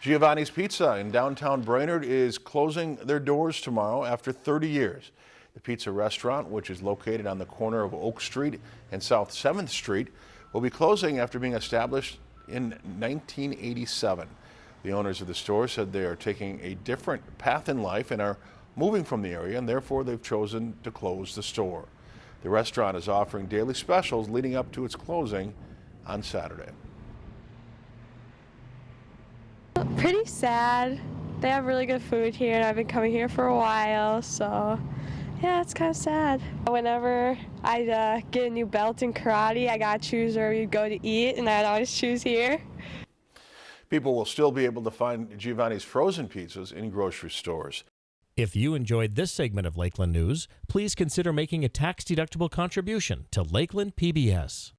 Giovanni's Pizza in downtown Brainerd is closing their doors tomorrow after 30 years. The pizza restaurant, which is located on the corner of Oak Street and South 7th Street, will be closing after being established in 1987. The owners of the store said they are taking a different path in life and are moving from the area and therefore they've chosen to close the store. The restaurant is offering daily specials leading up to its closing on Saturday. Pretty sad. They have really good food here, and I've been coming here for a while, so yeah, it's kind of sad. Whenever I uh, get a new belt in karate, I gotta choose where we go to eat, and I'd always choose here. People will still be able to find Giovanni's frozen pizzas in grocery stores. If you enjoyed this segment of Lakeland News, please consider making a tax-deductible contribution to Lakeland PBS.